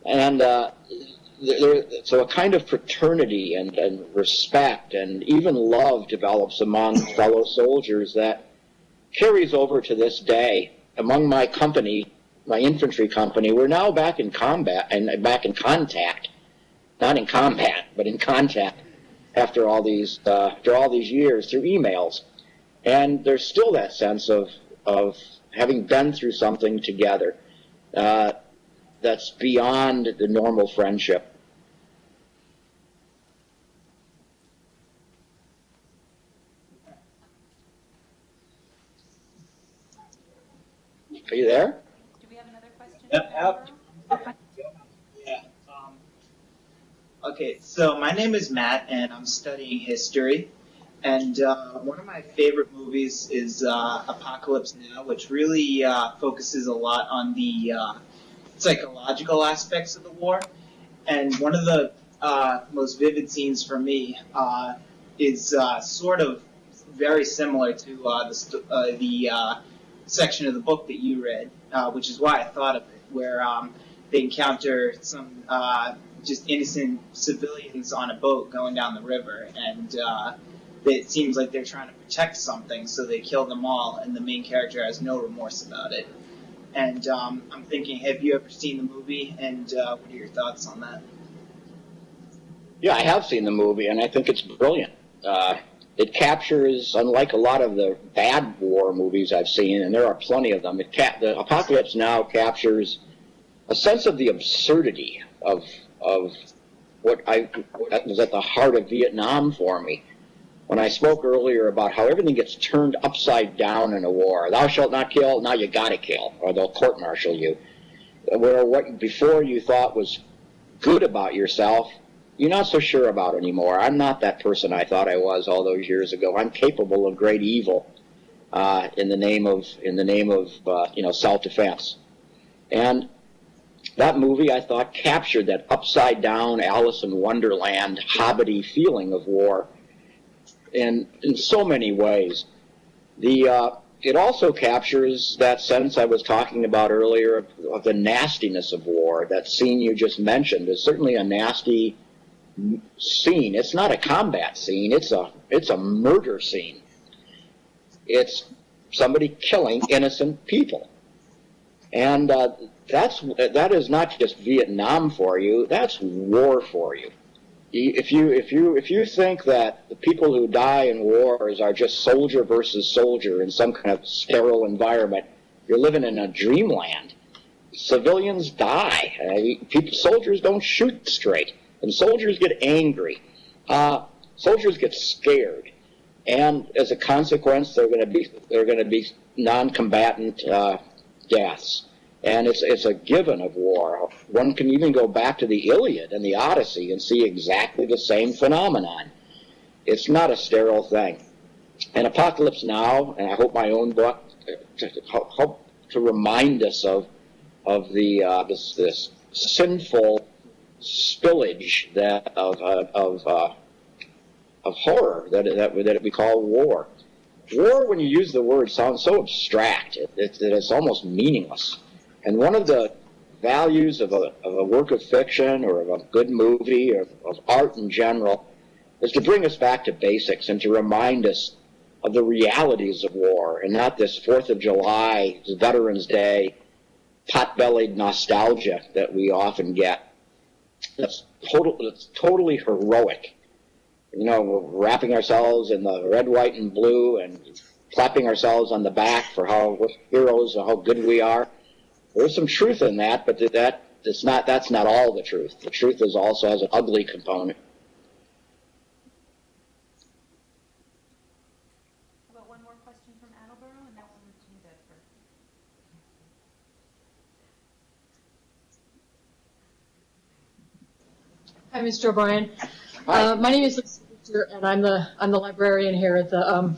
C: And uh, there, so a kind of fraternity and, and respect and even love develops among fellow soldiers that carries over to this day. Among my company, my infantry company, we're now back in combat and back in contact, not in combat, but in contact after all these uh, after all these years through emails, and there's still that sense of of having been through something together. Uh, that's beyond the normal friendship. Are you there?
A: Do we have another question?
I: Yep, yep. Yeah. Um, okay, so my name is Matt, and I'm studying history. And uh, one of my favorite movies is uh, Apocalypse Now, which really uh, focuses a lot on the uh, psychological aspects of the war. And one of the uh, most vivid scenes for me uh, is uh, sort of very similar to uh, the, uh, the section of the book that you read, which is why I thought of it, where um, they encounter some just innocent civilians on a boat going down the river, and uh, it seems like they're trying to protect something, so they kill them all, and the main character has no remorse about it. And um, I'm thinking, have you ever seen the movie, and uh, what are your thoughts on that?
C: Yeah, I have seen the movie, and I think it's brilliant. Uh, it captures, unlike a lot of the bad war movies I've seen, and there are plenty of them. It the Apocalypse Now captures a sense of the absurdity of of what I what was at the heart of Vietnam for me. When I spoke earlier about how everything gets turned upside down in a war, thou shalt not kill, now you gotta kill, or they'll court-martial you. Where what before you thought was good about yourself, you're not so sure about anymore. I'm not that person I thought I was all those years ago. I'm capable of great evil uh, in the name of in the name of uh, you know self-defense. And that movie, I thought, captured that upside down Alice in Wonderland hobbity feeling of war in in so many ways. The uh, it also captures that sense I was talking about earlier of, of the nastiness of war. That scene you just mentioned is certainly a nasty scene. It's not a combat scene. It's a it's a murder scene. It's somebody killing innocent people, and uh, that's that is not just Vietnam for you. That's war for you. If you if you if you think that the people who die in wars are just soldier versus soldier in some kind of sterile environment, you're living in a dreamland. Civilians die. People, soldiers don't shoot straight and soldiers get angry. Uh, soldiers get scared, and as a consequence, they're going to be they're going to be non-combatant uh, deaths. And it's it's a given of war. One can even go back to the Iliad and the Odyssey and see exactly the same phenomenon. It's not a sterile thing. And Apocalypse Now, and I hope my own book to, to help to remind us of of the uh, this this sinful spillage that of uh, of uh, of horror that that that we call war. War, when you use the word, sounds so abstract it, it, that it's almost meaningless. And one of the values of a, of a work of fiction or of a good movie or of art in general is to bring us back to basics and to remind us of the realities of war and not this Fourth of July, Veterans Day, pot-bellied nostalgia that we often get. That's total. It's totally heroic. You know, we're wrapping ourselves in the red, white, and blue, and clapping ourselves on the back for how we're heroes and how good we are. There's some truth in that, but that it's not. That's not all the truth. The truth is also has an ugly component.
A: About one more question from Attleboro, and that one to New Bedford.
J: Hi, Mr. O'Brien.
C: Hi.
J: Uh, my name is Lisa Victor, and I'm the I'm the librarian here at the um,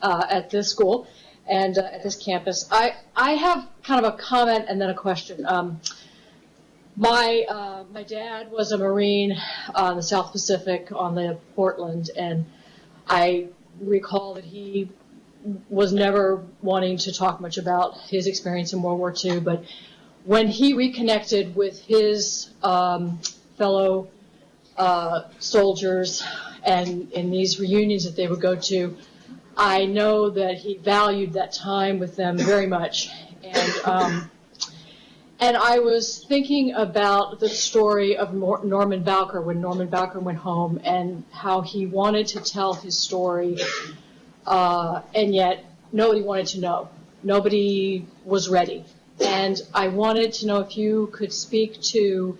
J: uh, at this school and uh, at this campus. I I have kind of a comment and then a question. Um, my uh, my dad was a Marine on the South Pacific on the Portland, and I recall that he was never wanting to talk much about his experience in World War II, but when he reconnected with his um, fellow uh, soldiers and in these reunions that they would go to, I know that he valued that time with them very much. And, um, and I was thinking about the story of Nor- Norman Bowker when Norman Bowker went home and how he wanted to tell his story, uh, and yet nobody wanted to know. Nobody was ready. And I wanted to know if you could speak to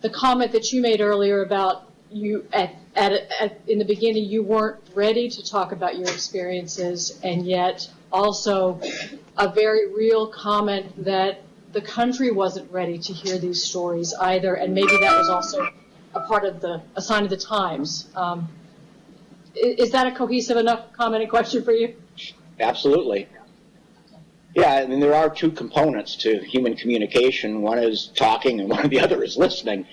J: the comment that you made earlier about you at, at, at in the beginning you weren't ready to talk about your experiences and yet also a very real comment that the country wasn't ready to hear these stories either and maybe that was also a part of the a sign of the times um, is that a cohesive enough comment and question for you
C: Absolutely. Yeah, I mean, there are two components to human communication. One is talking, and one of the other is listening.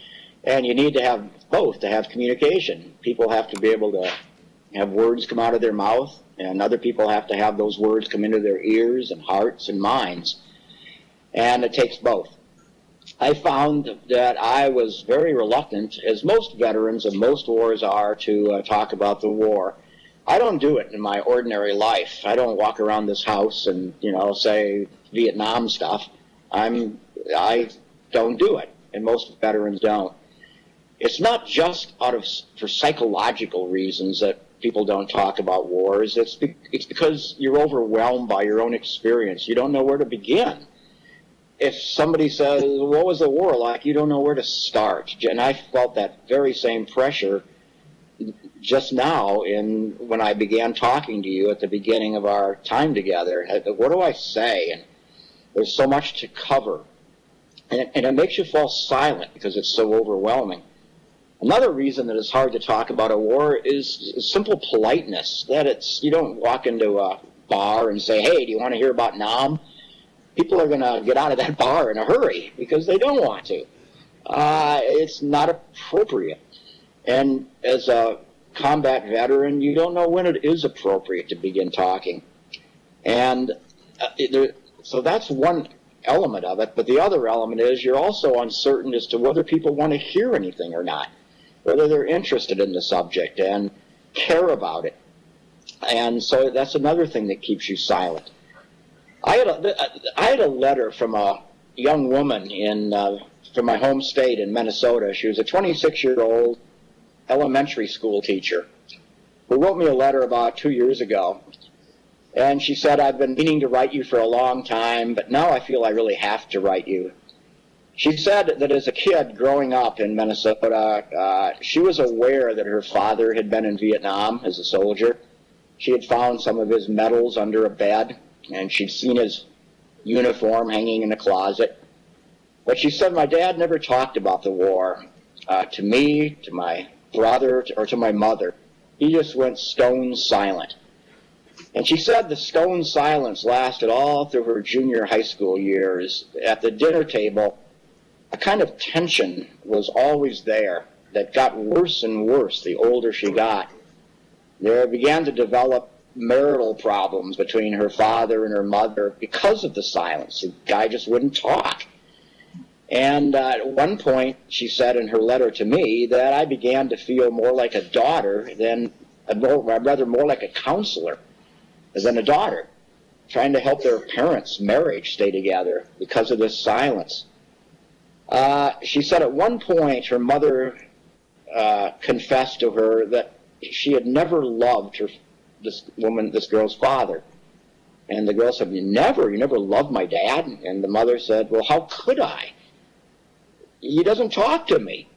C: And you need to have both to have communication. People have to be able to have words come out of their mouth, and other people have to have those words come into their ears and hearts and minds. And it takes both. I found that I was very reluctant, as most veterans of most wars are, to uh, talk about the war. I don't do it in my ordinary life. I don't walk around this house and you know say Vietnam stuff. I'm I don't do it, and most veterans don't. It's not just out of for psychological reasons that people don't talk about wars. It's be, it's because you're overwhelmed by your own experience. You don't know where to begin. If somebody says, "What was the war like?" You don't know where to start, and I felt that very same pressure just now in when I began talking to you at the beginning of our time together. What do I say? And there's so much to cover, and it, and it makes you fall silent because it's so overwhelming. Another reason that it's hard to talk about a war is, simple politeness. That it's you don't walk into a bar and say, "Hey, do you want to hear about Nam?" People are going to get out of that bar in a hurry because they don't want to. Uh, it's not appropriate. And as a combat veteran, you don't know when it is appropriate to begin talking. And uh, there, so that's one element of it. But the other element is you're also uncertain as to whether people want to hear anything or not, whether they're interested in the subject and care about it. And so that's another thing that keeps you silent. I had a, I had a letter from a young woman in uh, from my home state in Minnesota. She was a 26 year old elementary school teacher who wrote me a letter about two years ago. And she said, I've been meaning to write you for a long time, but now I feel I really have to write you. She said that as a kid growing up in Minnesota, uh, she was aware that her father had been in Vietnam as a soldier. She had found some of his medals under a bed, and she'd seen his uniform hanging in a closet. But she said, My dad never talked about the war uh, to me, to my brother, or to my mother. He just went stone silent. And she said the stone silence lasted all through her junior high school years. At the dinner table, a kind of tension was always there that got worse and worse the older she got. There began to develop marital problems between her father and her mother because of the silence. The guy just wouldn't talk. And uh, at one point, she said in her letter to me that I began to feel more like a daughter than, a more, rather more like a counselor than a daughter, trying to help their parents' marriage stay together because of this silence. Uh, she said at one point her mother uh, confessed to her that she had never loved her this woman, this girl's father. And the girl said, "You never, you never loved my dad." And the mother said, "Well, how could I? He doesn't talk to me.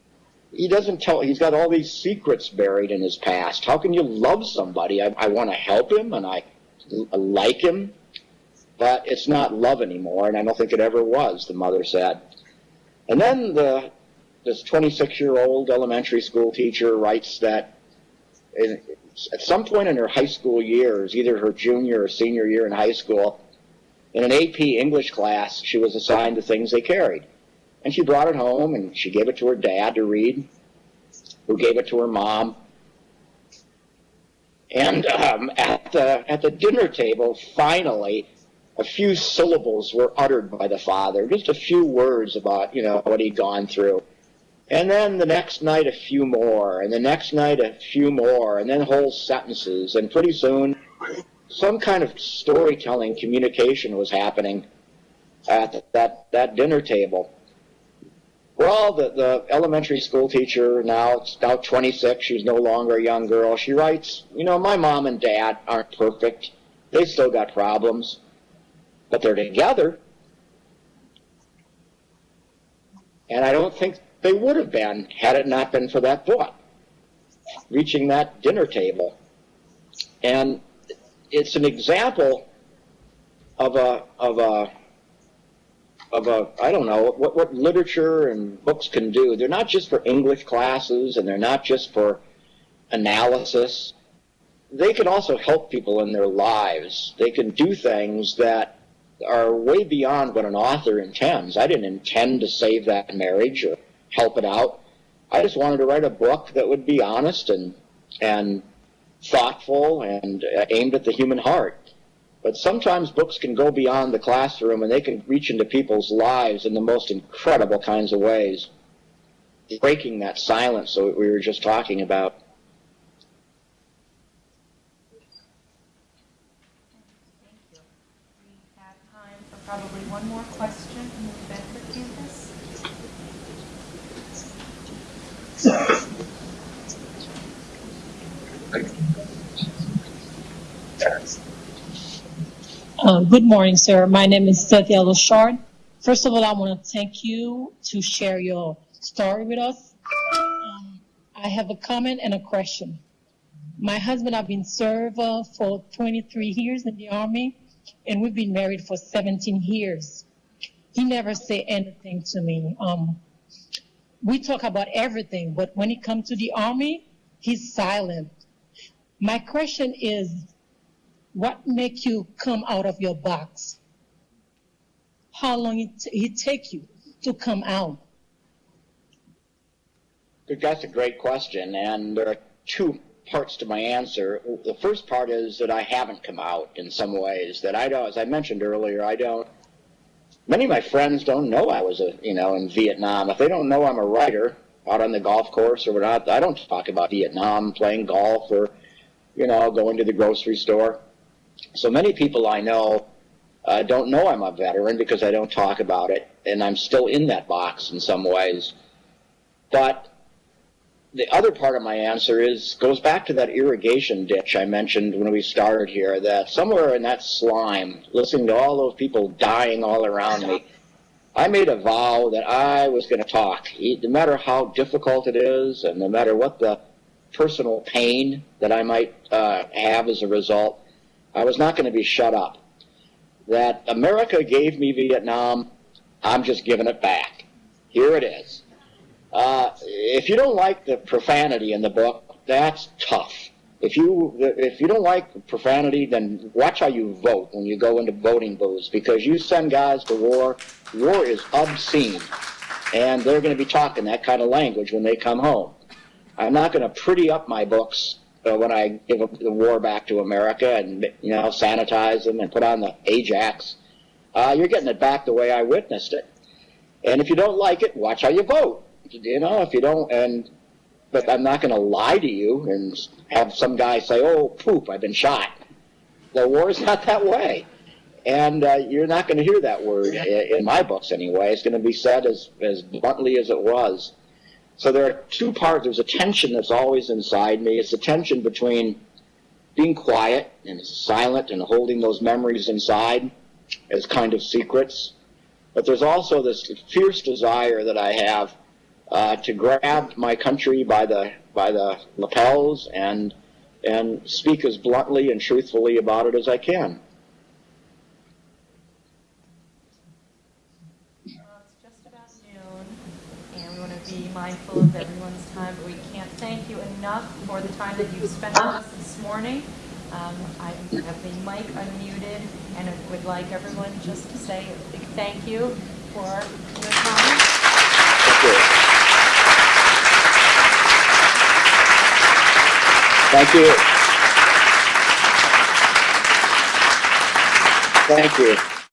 C: He doesn't tell. He's got all these secrets buried in his past. How can you love somebody? I, I want to help him and I, I like him, but it's not love anymore, and I don't think it ever was." The mother said. And then the this 26-year-old elementary school teacher writes that in, at some point in her high school years, either her junior or senior year in high school, in an AP English class, she was assigned the things they carried. And she brought it home and she gave it to her dad to read, who gave it to her mom. And um, at, the, at the dinner table, finally, a few syllables were uttered by the father, just a few words about, you know, what he'd gone through. And then the next night, a few more, and the next night, a few more, and then whole sentences. And pretty soon, some kind of storytelling communication was happening at that, that dinner table. Well, the, the elementary school teacher now, now 26, she's no longer a young girl. She writes, you know, my mom and dad aren't perfect. They still got problems, but they're together. And I don't think they would have been had it not been for that book reaching that dinner table. And it's an example of a, of a, of a, I don't know, what, what literature and books can do. They're not just for English classes and they're not just for analysis. They can also help people in their lives. They can do things that are way beyond what an author intends. I didn't intend to save that marriage or help it out. I just wanted to write a book that would be honest and and thoughtful and uh, aimed at the human heart. But sometimes books can go beyond the classroom and they can reach into people's lives in the most incredible kinds of ways, breaking that silence that we were just talking about.
A: Thank you. We have time for probably one more question from the Bedford campus.
K: Uh, Good morning, sir. My name is Cynthia Lachard. First of all, I want to thank you to share your story with us. Um, I have a comment and a question. My husband, I've been served uh, for 23 years in the Army, and we've been married for 17 years. He never say anything to me. Um, we talk about everything, but when it comes to the Army, he's silent. My question is, what make you come out of your box? How long it, it take you to come out?
C: That's a great question, and there are two parts to my answer. The first part is that I haven't come out in some ways. That I don't, as I mentioned earlier, I don't. Many of my friends don't know I was a, you know, in Vietnam. If they don't know I'm a writer out on the golf course or whatnot, I don't talk about Vietnam, playing golf, or, you know, going to the grocery store. So many people I know uh, don't know I'm a veteran because I don't talk about it, and I'm still in that box in some ways. But the other part of my answer is goes back to that irrigation ditch I mentioned when we started here. That somewhere in that slime, listening to all those people dying all around me, I made a vow that I was going to talk, no matter how difficult it is, and no matter what the personal pain that I might uh, have as a result. I was not going to be shut up. That America gave me Vietnam, I'm just giving it back. Here it is. Uh, if you don't like the profanity in the book, that's tough. If you if you don't like profanity, then watch how you vote when you go into voting booths because you send guys to war. War is obscene, and they're going to be talking that kind of language when they come home. I'm not going to pretty up my books when I give the war back to America and you know sanitize them and put on the Ajax. Uh, you're getting it back the way I witnessed it. And if you don't like it, watch how you vote. You know, if you don't, and but I'm not going to lie to you and have some guy say, "Oh, poop, I've been shot." The war is not that way, and uh, you're not going to hear that word in my books anyway. It's going to be said as as bluntly as it was. So there are two parts. There's a tension that's always inside me. It's a tension between being quiet and silent and holding those memories inside as kind of secrets. But there's also this fierce desire that I have uh, to grab my country by the by the lapels and and speak as bluntly and truthfully about it as I can.
A: Well, it's just about noon, and we want to be mindful of everyone's time, but we can't thank you enough for the time that you've spent with us this morning. Um, I have the mic unmuted, and I would like everyone just to say a big thank you for your time.
C: Thank you. Thank you.